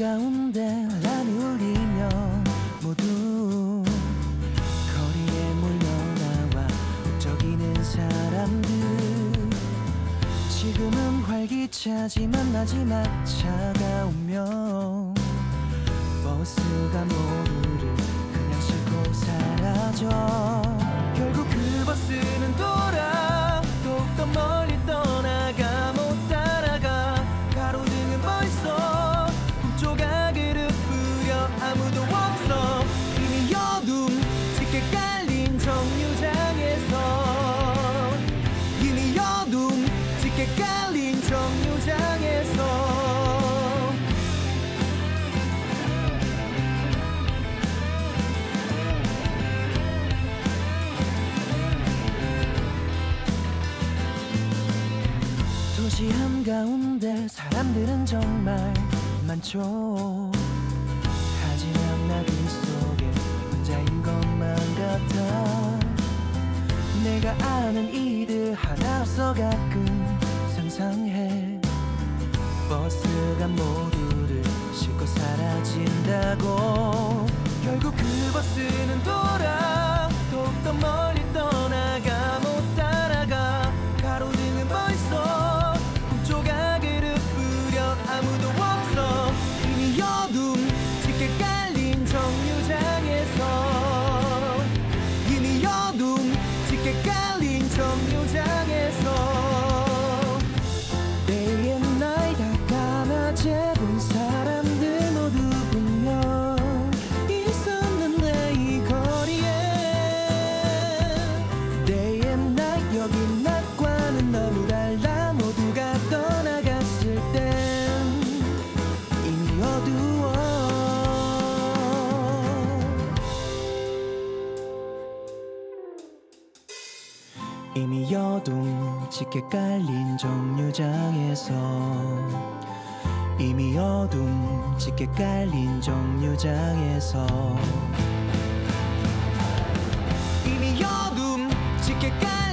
한가운데 알람이 울리며 모두 거리에 몰려나와 북적이는 사람들. 지금은 활기차지만 마지막 차가 오면 깔린 정류장에서. 도시 한가운데 사람들은 정말 많죠. 하지만 나그 속에 혼자인 것만 같아. 내가 아는 이들 하나 없어 가끔 상상해. 버스가 모두를 싣고 사라진 너무 달라 모두가 떠나갔을 땐 이미 어두워. 이미 여동 짙게 깔린 정류장에서 이미 어둠 짙게 깔린 정류장에서 이미 어둠 짙게 깔린